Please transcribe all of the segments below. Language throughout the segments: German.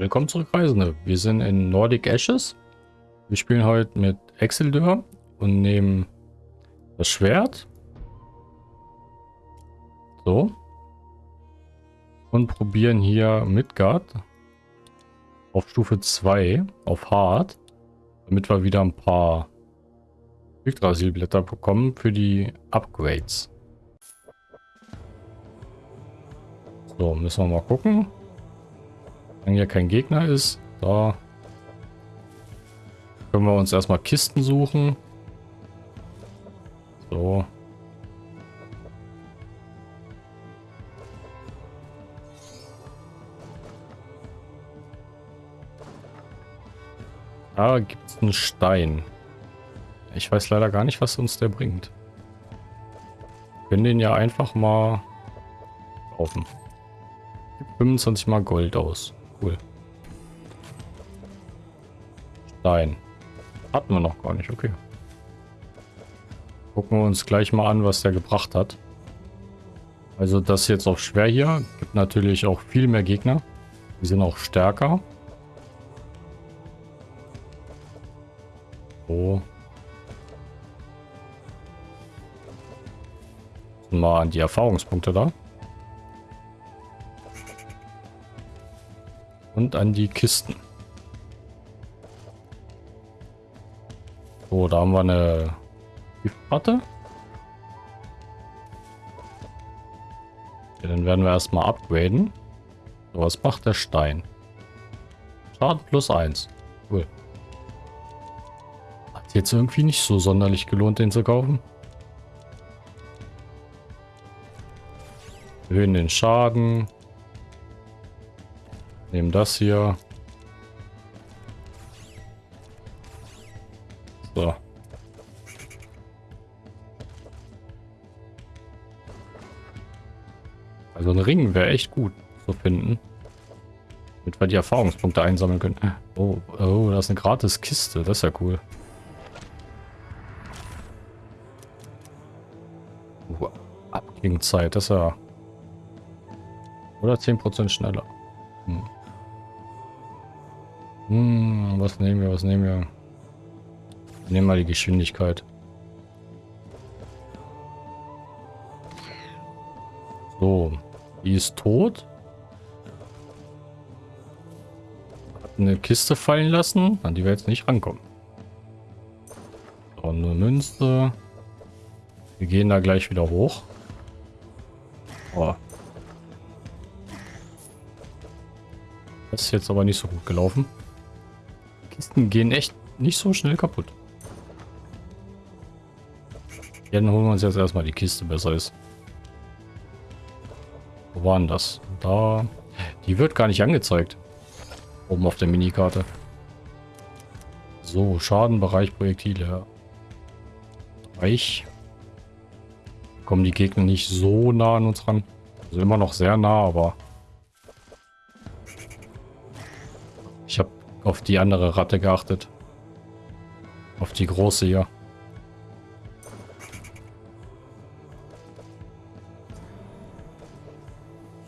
Willkommen zurück, Reisende. Wir sind in Nordic Ashes. Wir spielen heute mit Exildur und nehmen das Schwert. So. Und probieren hier Midgard auf Stufe 2 auf Hard, damit wir wieder ein paar Yggdrasilblätter bekommen für die Upgrades. So, müssen wir mal gucken. Wenn hier kein Gegner ist, da können wir uns erstmal Kisten suchen. So. Da gibt es einen Stein. Ich weiß leider gar nicht, was uns der bringt. Wir können den ja einfach mal kaufen. 25 mal Gold aus. Cool. Stein. Hatten wir noch gar nicht, okay. Gucken wir uns gleich mal an, was der gebracht hat. Also das jetzt auf schwer hier. Gibt natürlich auch viel mehr Gegner. Die sind auch stärker. So. Mal an die Erfahrungspunkte da. Und an die Kisten. So, da haben wir eine Giftplatte. Okay, dann werden wir erstmal upgraden. So, was macht der Stein? Schaden plus 1. Cool. Hat jetzt irgendwie nicht so sonderlich gelohnt, den zu kaufen. Erhöhen den Schaden. Nehmen das hier. So. Also ein Ring wäre echt gut zu finden. Damit wir die Erfahrungspunkte einsammeln können. Oh, oh, das ist eine gratis Kiste. Das ist ja cool. Uh, Abklingzeit, das ist ja... Oder 10% schneller. Hm. Was nehmen wir, was nehmen wir? Nehmen wir die Geschwindigkeit. So, die ist tot. Hat eine Kiste fallen lassen, an die wir jetzt nicht rankommen. So, eine Münze. Wir gehen da gleich wieder hoch. Oh. Das ist jetzt aber nicht so gut gelaufen. Kisten gehen echt nicht so schnell kaputt. Ja, dann holen wir uns jetzt erstmal die Kiste, besser ist. Wo waren das? Da. Die wird gar nicht angezeigt. Oben auf der Minikarte. So, Schadenbereich Projektile. Bereich. Kommen die Gegner nicht so nah an uns ran. Also immer noch sehr nah, aber auf die andere Ratte geachtet. Auf die große hier.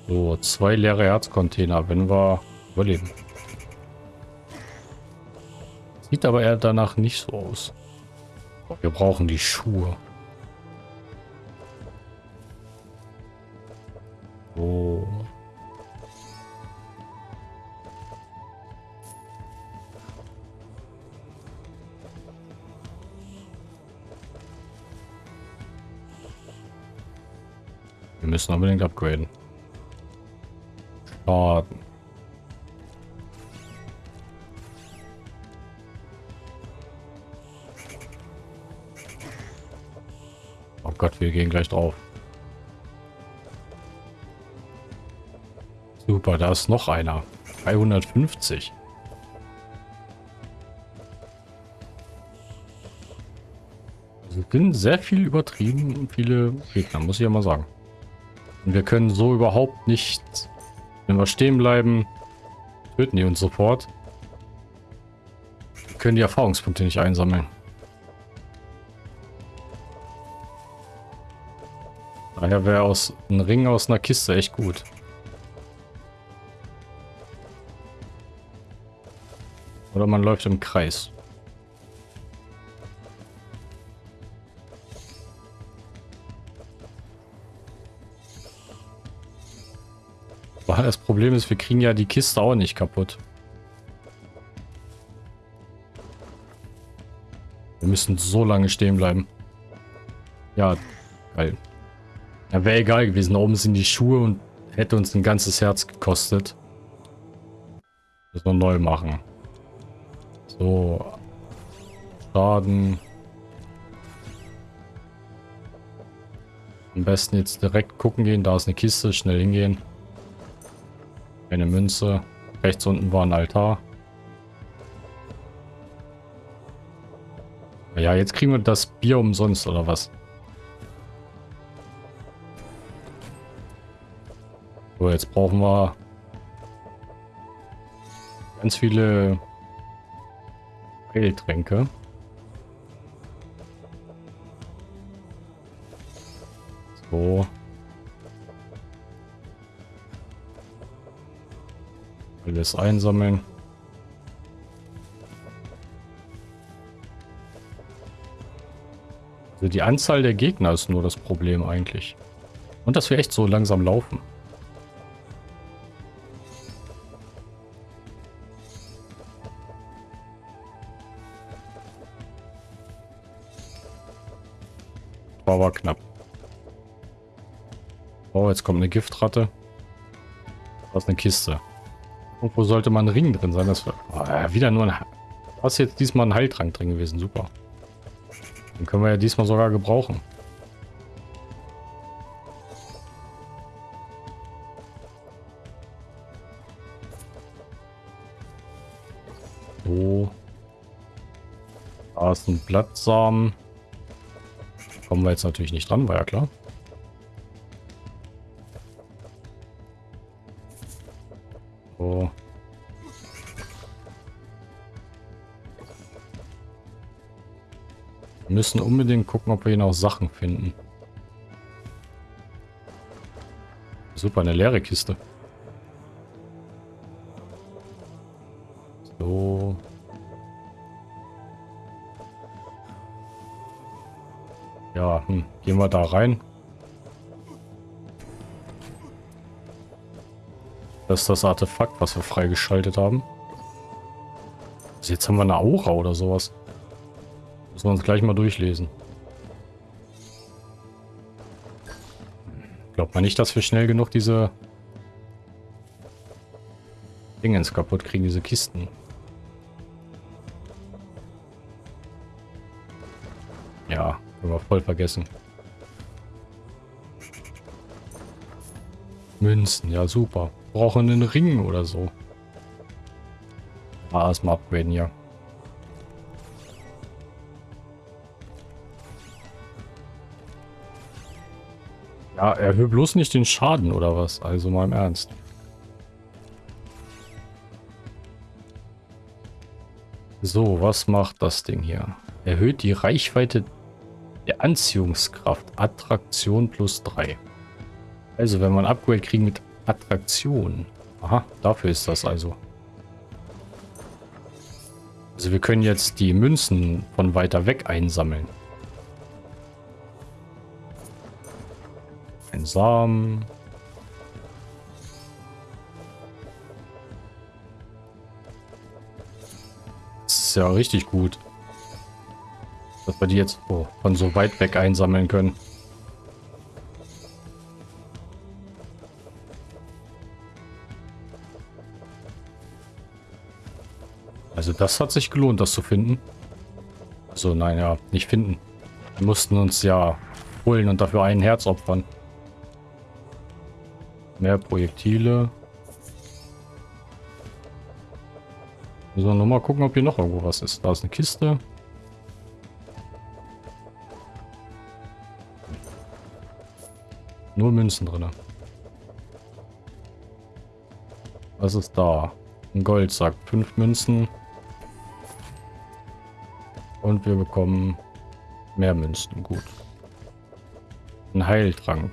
So, zwei leere Herzcontainer, wenn wir überleben. Sieht aber eher danach nicht so aus. Wir brauchen die Schuhe. Müssen unbedingt upgraden. Schaden. Oh Gott, wir gehen gleich drauf. Super, da ist noch einer. 350. Also sind sehr viel übertrieben viele Gegner, muss ich ja mal sagen. Und wir können so überhaupt nicht, wenn wir stehen bleiben, töten die uns sofort. Wir können die Erfahrungspunkte nicht einsammeln. Daher wäre aus ein Ring aus einer Kiste echt gut. Oder man läuft im Kreis. Problem ist, wir kriegen ja die Kiste auch nicht kaputt. Wir müssen so lange stehen bleiben. Ja, geil. Ja, wäre egal gewesen. Da oben sind die Schuhe und hätte uns ein ganzes Herz gekostet. Müssen wir neu machen. So. Schaden. Am besten jetzt direkt gucken gehen. Da ist eine Kiste. Schnell hingehen. Eine Münze. Rechts unten war ein Altar. Ja, jetzt kriegen wir das Bier umsonst, oder was? So, jetzt brauchen wir ganz viele Heiltränke. So. Alles einsammeln. Also die Anzahl der Gegner ist nur das Problem eigentlich. Und dass wir echt so langsam laufen. War aber knapp. Oh, jetzt kommt eine Giftratte. Ist eine Kiste. Irgendwo sollte mal ein Ring drin sein. Das war oh, wieder nur ein... Was jetzt diesmal ein Heiltrank drin gewesen. Super. Den können wir ja diesmal sogar gebrauchen. So. Da ist ein Blattsamen. Kommen wir jetzt natürlich nicht dran, war ja klar. Wir müssen unbedingt gucken, ob wir hier noch Sachen finden. Super, eine leere Kiste. So. Ja, hm. gehen wir da rein. Das ist das Artefakt, was wir freigeschaltet haben. Also jetzt haben wir eine Aura oder sowas. Müssen wir uns gleich mal durchlesen. Glaubt man nicht, dass wir schnell genug diese Dingens kaputt kriegen, diese Kisten. Ja, können wir voll vergessen. Münzen, ja super. Brauchen einen Ring oder so. Ah, erstmal upgraden hier. Ja, erhöhe bloß nicht den Schaden oder was? Also mal im Ernst. So, was macht das Ding hier? Erhöht die Reichweite der Anziehungskraft. Attraktion plus 3. Also, wenn ein Upgrade kriegen mit Attraktion. Aha, dafür ist das also. Also wir können jetzt die Münzen von weiter weg einsammeln. Ein Samen. Das ist ja richtig gut. Dass wir die jetzt oh, von so weit weg einsammeln können. Das hat sich gelohnt, das zu finden. Also nein, ja, nicht finden. Wir mussten uns ja holen und dafür ein Herz opfern. Mehr Projektile. So, nur mal gucken, ob hier noch irgendwo was ist. Da ist eine Kiste. Nur Münzen drin. Was ist da? Ein Goldsack. Fünf Münzen. Und wir bekommen mehr Münzen. Gut. Ein Heiltrank.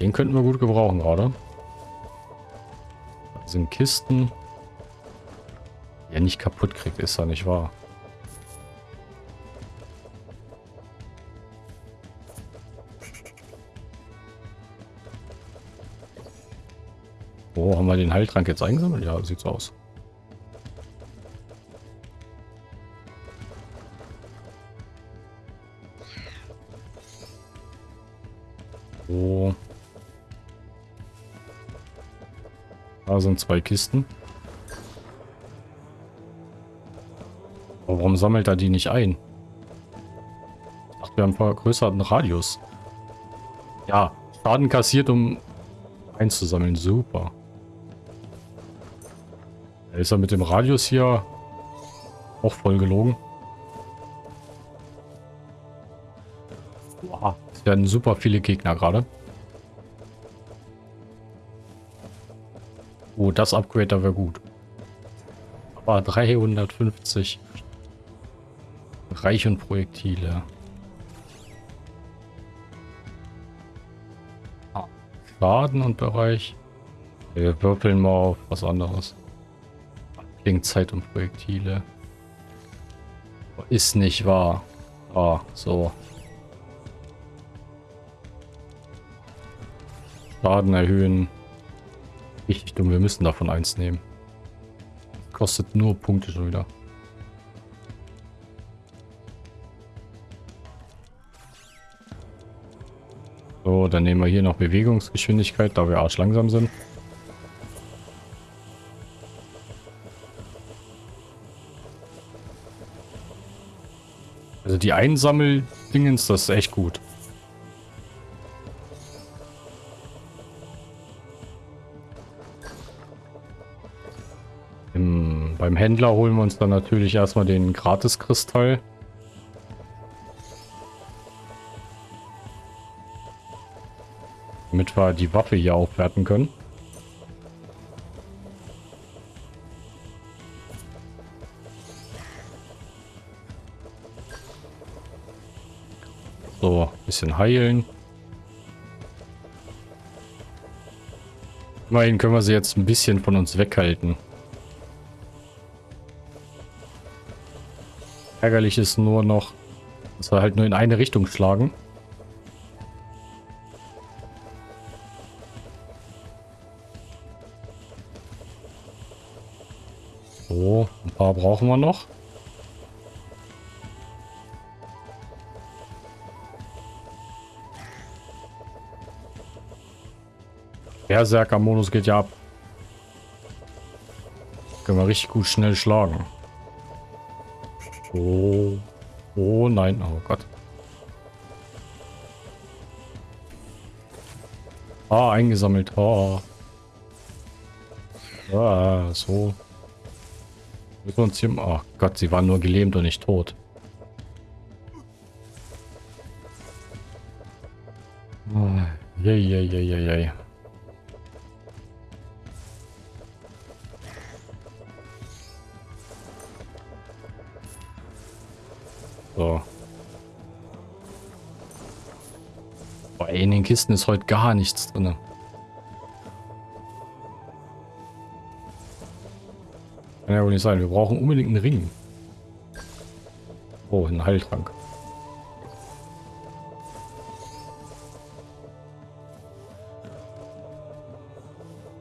Den könnten wir gut gebrauchen gerade. Das sind Kisten. Ja, nicht kaputt kriegt, ist ja nicht wahr. Oh, haben wir den Heiltrank jetzt eingesammelt? Ja, sieht so aus. Sind zwei Kisten. Aber warum sammelt er die nicht ein? Ach, wir haben einen vergrößerten Radius. Ja, Schaden kassiert, um einzusammeln. Super. Ist er mit dem Radius hier auch voll gelogen? Wow, es werden super viele Gegner gerade. Oh, das Upgrade da wäre gut. Aber 350 Reich und Projektile. Ah, Schaden und Bereich. Wir würfeln mal auf was anderes. Zeit und Projektile. Ist nicht wahr. Ah, so. Schaden erhöhen. Richtig dumm, wir müssen davon eins nehmen. Kostet nur Punkte schon wieder. So, dann nehmen wir hier noch Bewegungsgeschwindigkeit, da wir arschlangsam sind. Also die Einsammeldingens, das ist echt gut. Händler holen wir uns dann natürlich erstmal den Gratiskristall. Damit wir die Waffe hier aufwerten können. So, bisschen heilen. Immerhin können wir sie jetzt ein bisschen von uns weghalten. Ärgerlich ist nur noch, dass wir halt nur in eine Richtung schlagen. So, ein paar brauchen wir noch. Berserker-Modus geht ja ab. Können wir richtig gut schnell schlagen. Oh. Oh nein, oh Gott. Ah, eingesammelt. Oh. Ah, so. Wir uns hier... Oh Gott, sie waren nur gelähmt und nicht tot. Oh, je, je, je, je, Kisten ist heute gar nichts drin. Kann ja wohl nicht sein. Wir brauchen unbedingt einen Ring. Oh, ein Heiltrank.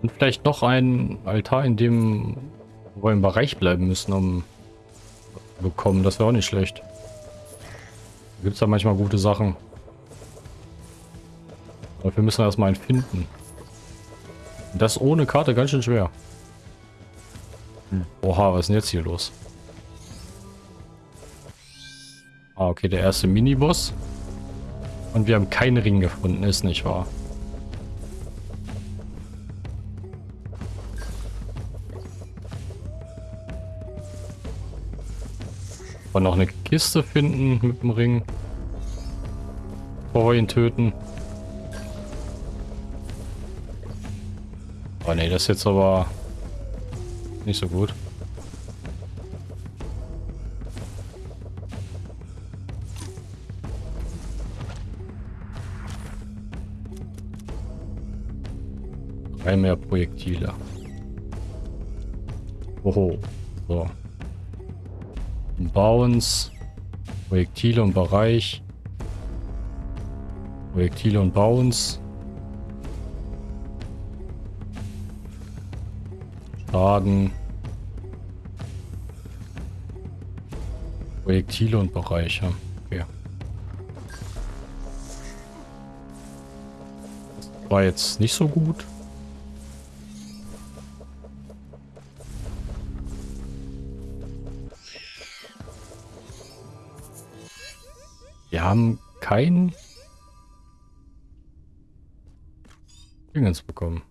Und vielleicht noch ein Altar, in dem wir im Bereich bleiben müssen, um bekommen. Das wäre auch nicht schlecht. Gibt es da manchmal gute Sachen. Müssen wir erstmal einen finden. Das ohne Karte ganz schön schwer. Hm. Oha, was ist denn jetzt hier los? Ah, okay, der erste Miniboss. Und wir haben keinen Ring gefunden, ist nicht wahr. Und noch eine Kiste finden mit dem Ring. Bevor wir ihn töten. Oh ne, das ist jetzt aber nicht so gut. Drei mehr Projektile. Oho. So. Bounce. Projektile und Bereich. Projektile und Bounce. Schaden. Projektile und Bereiche. Okay. War jetzt nicht so gut. Wir haben kein Dingens bekommen.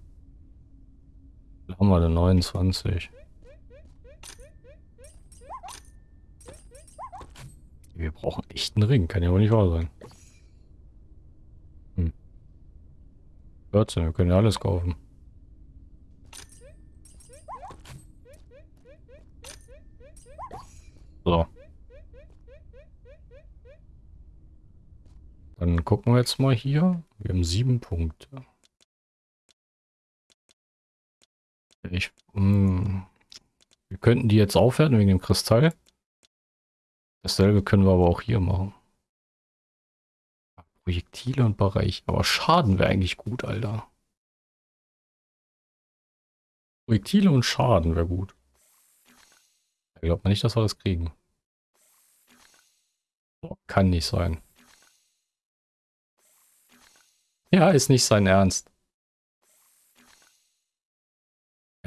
Haben wir denn 29. Wir brauchen echt einen Ring. Kann ja wohl nicht wahr sein. Hm. 14, wir können ja alles kaufen. So. Dann gucken wir jetzt mal hier. Wir haben sieben Punkte. Ich, mh, hm, wir könnten die jetzt aufwerten wegen dem Kristall. Dasselbe können wir aber auch hier machen. Projektile und Bereich. Aber Schaden wäre eigentlich gut, Alter. Projektile und Schaden wäre gut. Ich glaube nicht, dass wir das kriegen. Boah, kann nicht sein. Ja, ist nicht sein Ernst.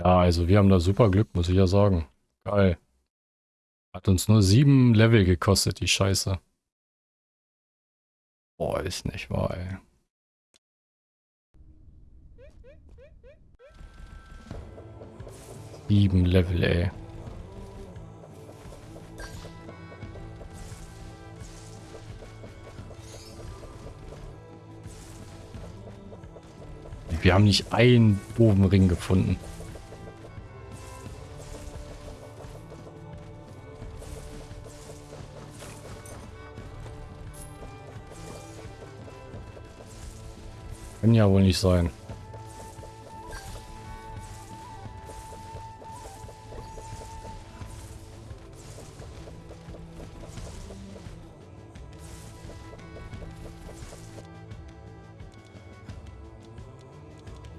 Ja, also wir haben da super Glück, muss ich ja sagen. Geil. Hat uns nur sieben Level gekostet, die Scheiße. Boah, ist nicht wahr, ey. Sieben Level, ey. Wir haben nicht einen doofen Ring gefunden. Kann ja wohl nicht sein.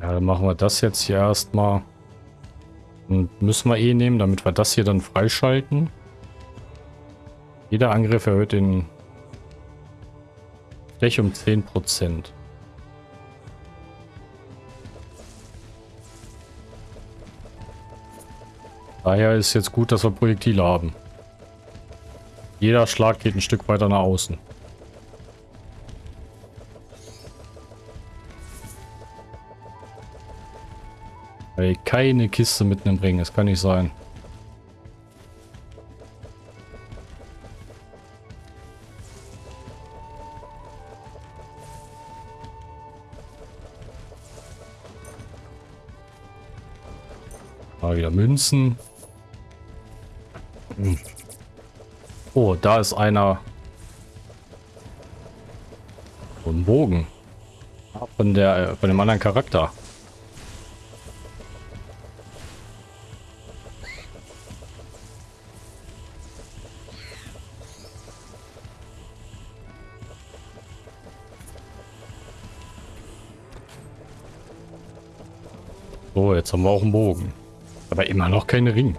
Ja, dann machen wir das jetzt hier erstmal. Und müssen wir eh nehmen, damit wir das hier dann freischalten. Jeder Angriff erhöht den Fläche um 10%. Daher ist jetzt gut, dass wir Projektile haben. Jeder Schlag geht ein Stück weiter nach außen. Ey, keine Kiste mitten im Ring, das kann nicht sein. Mal wieder Münzen. Hm. Oh, da ist einer. So ein Bogen. Von der, von dem anderen Charakter. So, jetzt haben wir auch einen Bogen. Aber immer noch kein Ring.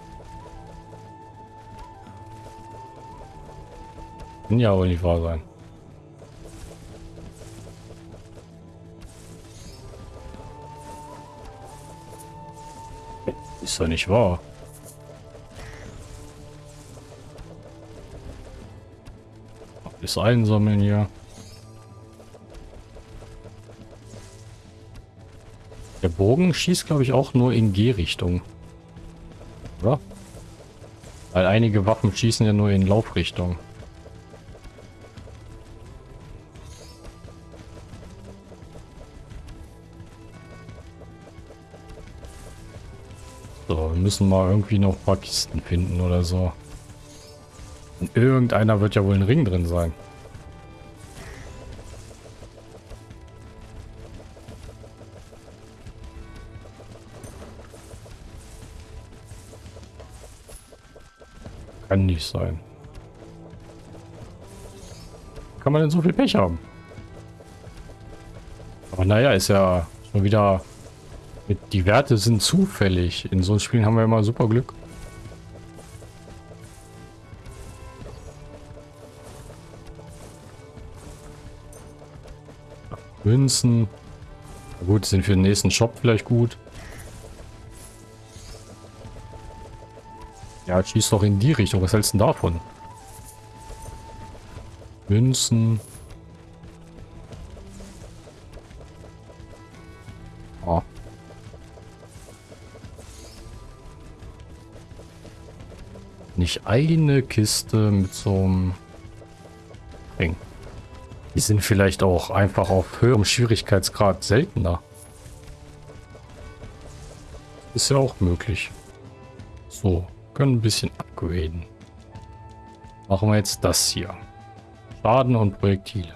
Kann ja wohl nicht wahr sein. Ist doch nicht wahr. Alles einsammeln hier. Der Bogen schießt, glaube ich, auch nur in G-Richtung. Oder? Weil einige Waffen schießen ja nur in Laufrichtung. Müssen mal irgendwie noch ein paar Kisten finden oder so. In irgendeiner wird ja wohl ein Ring drin sein. Kann nicht sein. kann man denn so viel Pech haben? Aber naja, ist ja schon wieder... Die Werte sind zufällig. In so Spielen haben wir immer super Glück. Münzen. Na gut, sind für den nächsten Shop vielleicht gut. Ja, schieß doch in die Richtung. Was hältst du davon? Münzen. Nicht eine Kiste mit so einem Ring. Die sind vielleicht auch einfach auf höherem Schwierigkeitsgrad seltener. Ist ja auch möglich. So, können ein bisschen upgraden. Machen wir jetzt das hier. Schaden und Projektile.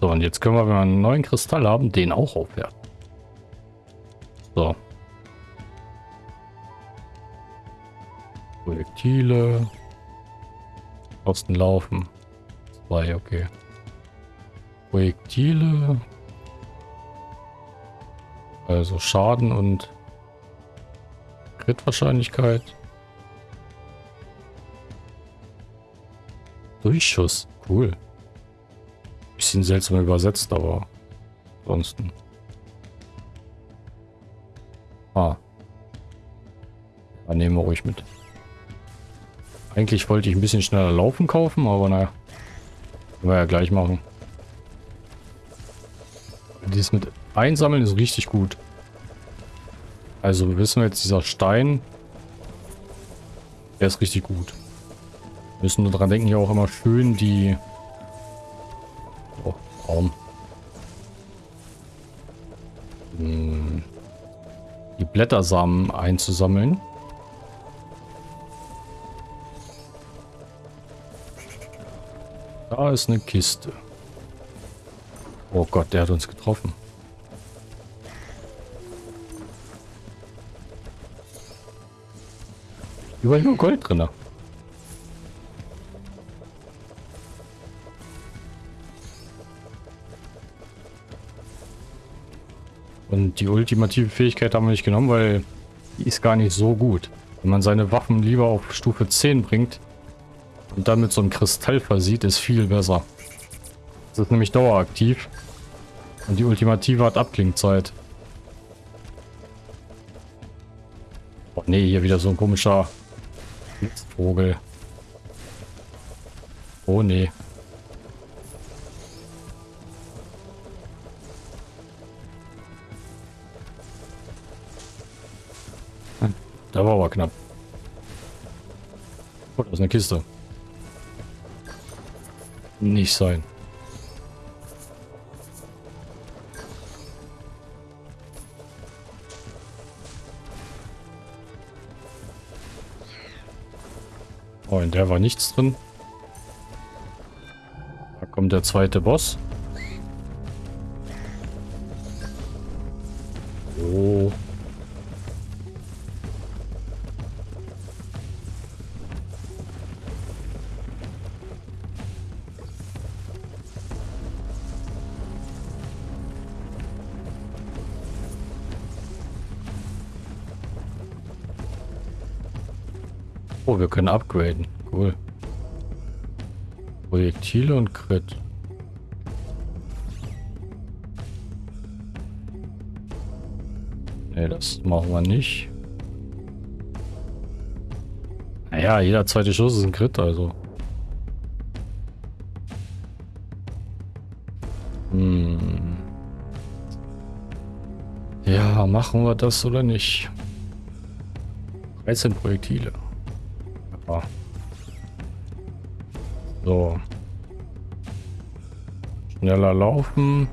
So, und jetzt können wir, wenn wir einen neuen Kristall haben, den auch aufwerten. So. Projektile. Kosten laufen. Zwei, okay. Projektile. Also Schaden und Crit-Wahrscheinlichkeit. Durchschuss. Cool. Bisschen seltsam übersetzt, aber ansonsten. Ah. Ja, nehmen wir ruhig mit. Eigentlich wollte ich ein bisschen schneller laufen kaufen, aber naja. Können wir ja gleich machen. Dies mit einsammeln ist richtig gut. Also wissen wir jetzt, dieser Stein, der ist richtig gut. Wir müssen nur daran denken, hier auch immer schön die... Oh, Raum. Hm. Die Blättersamen einzusammeln. Da ist eine Kiste. Oh Gott, der hat uns getroffen. Überall nur Gold drin. Und die ultimative Fähigkeit haben wir nicht genommen, weil die ist gar nicht so gut. Wenn man seine Waffen lieber auf Stufe 10 bringt und dann mit so einem Kristall versieht, ist viel besser. Das ist nämlich daueraktiv. Und die Ultimative hat Abklingzeit. Oh nee, hier wieder so ein komischer Vogel. Oh nee. Da war aber knapp. Oh, da ist eine Kiste. Nicht sein. Oh, in der war nichts drin. Da kommt der zweite Boss. Können upgraden. Cool. Projektile und Crit. Ne, das machen wir nicht. Naja, jeder zweite Schuss ist ein Crit, also. Hm. Ja, machen wir das oder nicht? 13 Projektile. So. Schneller laufen.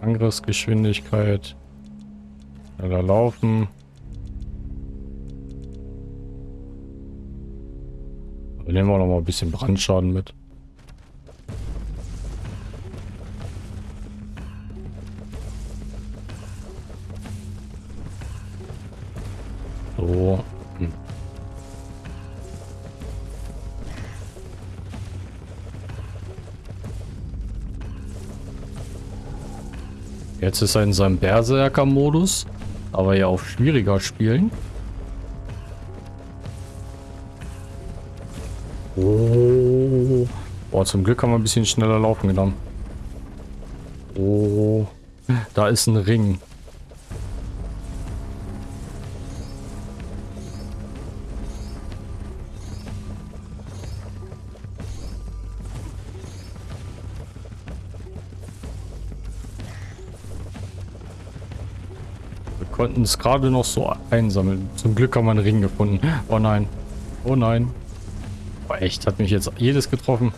Angriffsgeschwindigkeit. Schneller laufen. Nehmen wir noch mal ein bisschen Brandschaden mit. Jetzt ist er in seinem Berserker-Modus, aber ja auf schwieriger spielen. Oh. Boah, zum Glück haben wir ein bisschen schneller laufen genommen. Oh. Da ist ein Ring. Konnten es gerade noch so einsammeln. Zum Glück haben wir einen Ring gefunden. Oh nein. Oh nein. Oh, echt, hat mich jetzt jedes getroffen.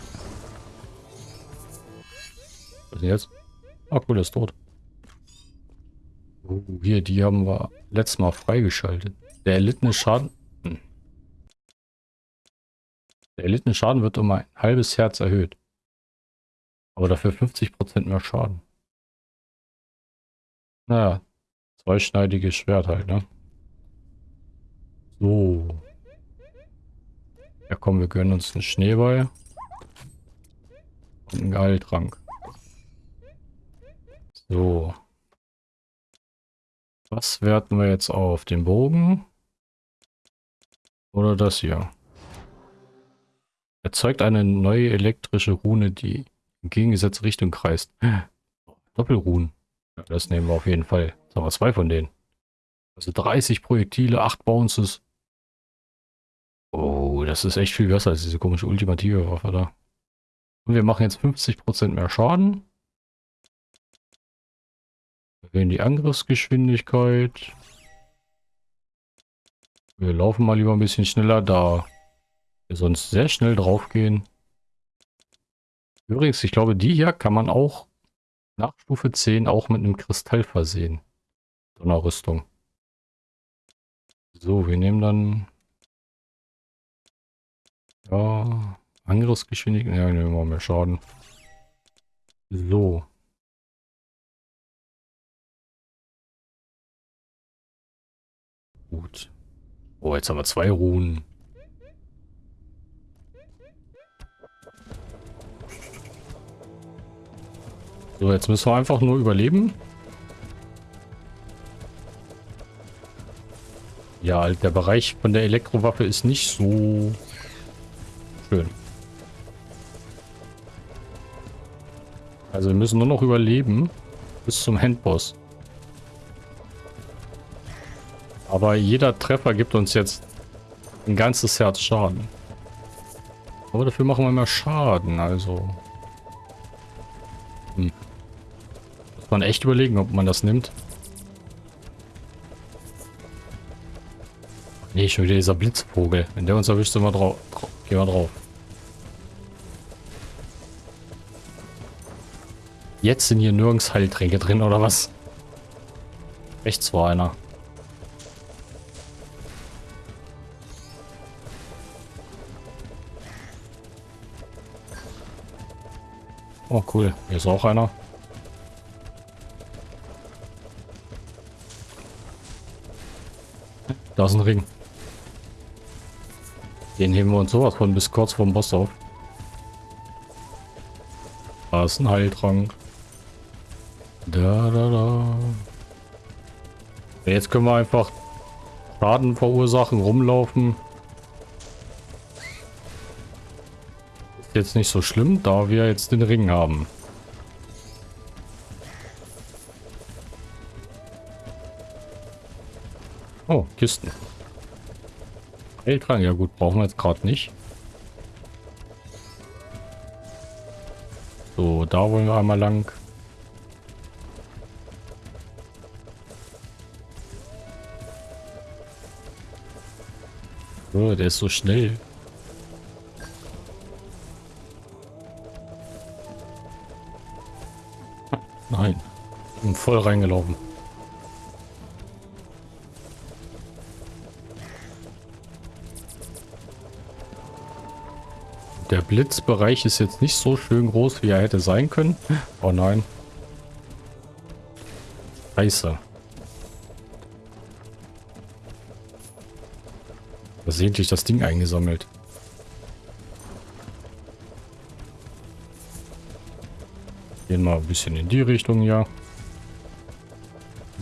Was ist jetzt? Ah, cool, ist tot. Oh, hier, die haben wir letztes Mal freigeschaltet. Der erlittene Schaden... Hm. Der erlittene Schaden wird um ein halbes Herz erhöht. Aber dafür 50% mehr Schaden. Naja, Zweischneidiges Schwert halt, ne? So. Ja komm, wir gönnen uns einen Schneeball. Und einen Geheiltrank. So. Was werten wir jetzt auf? Den Bogen? Oder das hier? Erzeugt eine neue elektrische Rune, die in gegengesetzte Richtung kreist. Doppelruhen. Das nehmen wir auf jeden Fall. Jetzt wir zwei von denen. Also 30 Projektile, 8 Bounces. Oh, das ist echt viel besser als diese komische ultimative Waffe da. Und wir machen jetzt 50% mehr Schaden. Erhöhen die Angriffsgeschwindigkeit. Wir laufen mal lieber ein bisschen schneller, da wir sonst sehr schnell drauf gehen. Übrigens, ich glaube, die hier kann man auch nach Stufe 10 auch mit einem Kristall versehen. Donnerrüstung. So, wir nehmen dann... Ja, Angriffsgeschwindigkeit. Ja, nehmen wir mehr Schaden. So. Gut. Oh, jetzt haben wir zwei Ruhen. So, jetzt müssen wir einfach nur überleben. Ja, der Bereich von der Elektrowaffe ist nicht so schön. Also wir müssen nur noch überleben bis zum Handboss. Aber jeder Treffer gibt uns jetzt ein ganzes Herz Schaden. Aber dafür machen wir mehr Schaden, also... Hm. Muss man echt überlegen, ob man das nimmt. Nee, schon wieder dieser Blitzvogel. Wenn der uns erwischt, sind wir drauf. Gehen wir drauf. Jetzt sind hier nirgends Heiltränke drin, oder was? Rechts war einer. Oh cool, hier ist auch einer. Da ist ein Ring. Den heben wir uns sowas von bis kurz vorm Boss auf. Da ist ein Heiltrank. Da, da, da. Jetzt können wir einfach Schaden verursachen, rumlaufen. Ist jetzt nicht so schlimm, da wir jetzt den Ring haben. Oh, Kisten. Heiltrank, ja gut, brauchen wir jetzt gerade nicht. So, da wollen wir einmal lang. Oh, der ist so schnell. Nein. Bin voll reingelaufen. Blitzbereich ist jetzt nicht so schön groß, wie er hätte sein können. Oh nein. Scheiße. Versehentlich das Ding eingesammelt. Gehen mal ein bisschen in die Richtung, ja.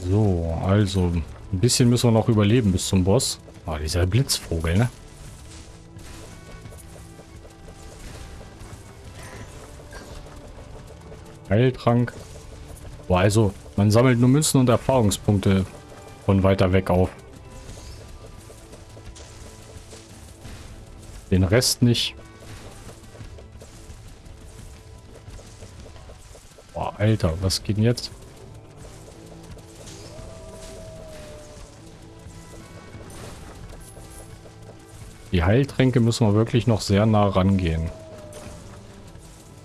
So, also ein bisschen müssen wir noch überleben bis zum Boss. Ah, dieser Blitzvogel, ne? Heiltrank. Boah, also, man sammelt nur Münzen und Erfahrungspunkte von weiter weg auf. Den Rest nicht. Boah, Alter, was geht denn jetzt? Die Heiltränke müssen wir wirklich noch sehr nah rangehen.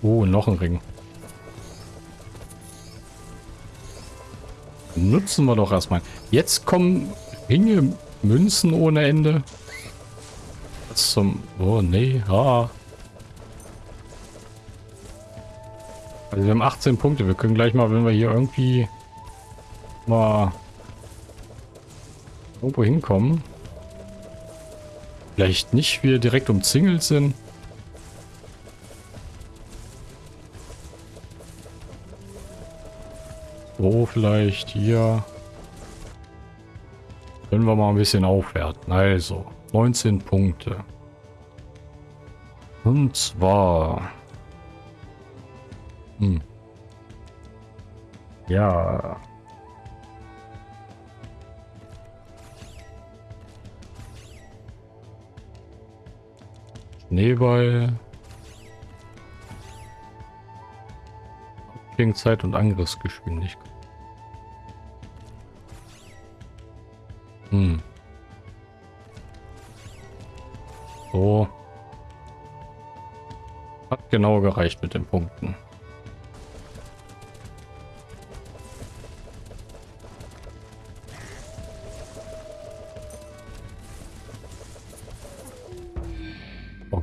Oh, noch ein Ring. Nutzen wir doch erstmal. Jetzt kommen Ringe, Münzen ohne Ende. Was zum... Oh, nee. Ah. Also wir haben 18 Punkte. Wir können gleich mal, wenn wir hier irgendwie mal irgendwo hinkommen. Vielleicht nicht wir direkt umzingelt sind. So, vielleicht hier. Können wir mal ein bisschen aufwerten. Also, 19 Punkte. Und zwar... Hm. Ja, Schneeball. Abklingzeit und Angriffsgeschwindigkeit. Hm. So. Hat genau gereicht mit den Punkten.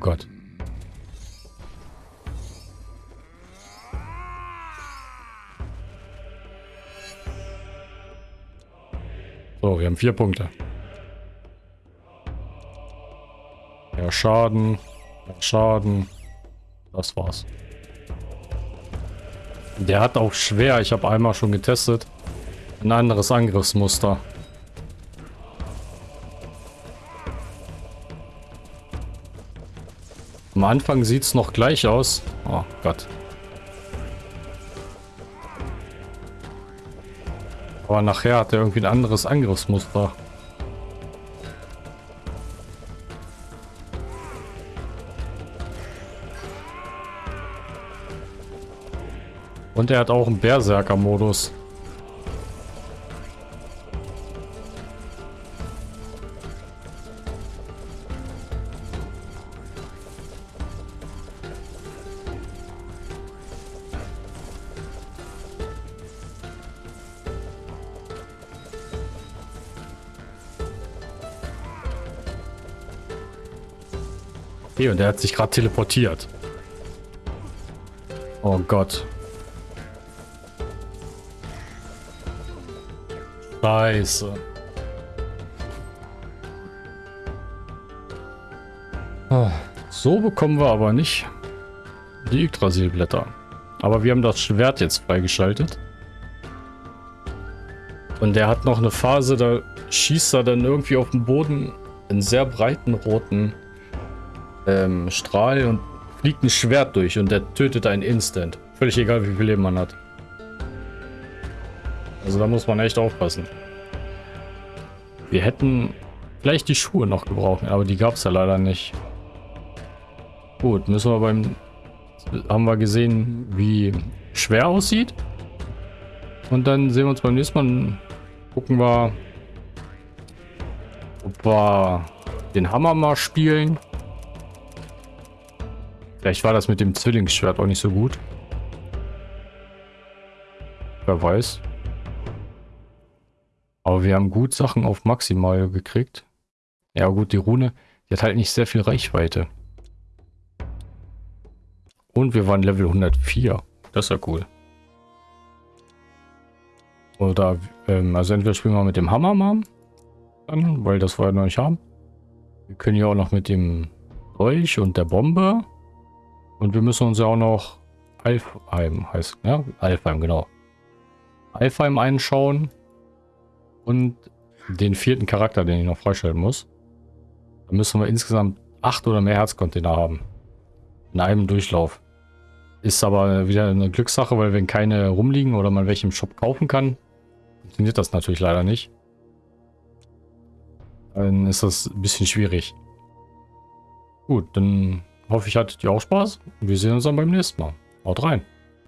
Gott. So, wir haben vier Punkte. Ja, Schaden. Ja, Schaden. Das war's. Der hat auch schwer, ich habe einmal schon getestet, ein anderes Angriffsmuster. Am Anfang sieht es noch gleich aus. Oh Gott. Aber nachher hat er irgendwie ein anderes Angriffsmuster. Und er hat auch einen Berserker-Modus. Okay, und der hat sich gerade teleportiert. Oh Gott. Scheiße. Ah, so bekommen wir aber nicht die Yggdrasilblätter. Aber wir haben das Schwert jetzt freigeschaltet. Und der hat noch eine Phase, da schießt er dann irgendwie auf den Boden einen sehr breiten roten ähm, Strahl und fliegt ein Schwert durch und der tötet einen instant. Völlig egal, wie viel Leben man hat. Also da muss man echt aufpassen. Wir hätten vielleicht die Schuhe noch gebraucht, aber die gab es ja leider nicht. Gut, müssen wir beim... Haben wir gesehen, wie schwer aussieht. Und dann sehen wir uns beim nächsten Mal. Gucken wir, ob wir den Hammer mal spielen. Vielleicht war das mit dem Zwillingsschwert auch nicht so gut. Wer weiß. Aber wir haben gut Sachen auf maximal gekriegt. Ja gut, die Rune, die hat halt nicht sehr viel Reichweite. Und wir waren Level 104. Das ist ja cool. Oder, ähm, also entweder spielen wir mit dem Hammer mal. Dann, weil das wir ja noch nicht haben. Wir können ja auch noch mit dem Dolch und der Bombe. Und wir müssen uns ja auch noch Alfheim heißt, ja, Alfheim, genau. Alfheim einschauen. und den vierten Charakter, den ich noch freischalten muss. Dann müssen wir insgesamt acht oder mehr Herzcontainer haben. In einem Durchlauf. Ist aber wieder eine Glückssache, weil wenn keine rumliegen oder man welche im Shop kaufen kann, funktioniert das natürlich leider nicht. Dann ist das ein bisschen schwierig. Gut, dann hoffe ich, hattet ihr auch Spaß. Wir sehen uns dann beim nächsten Mal. Haut rein.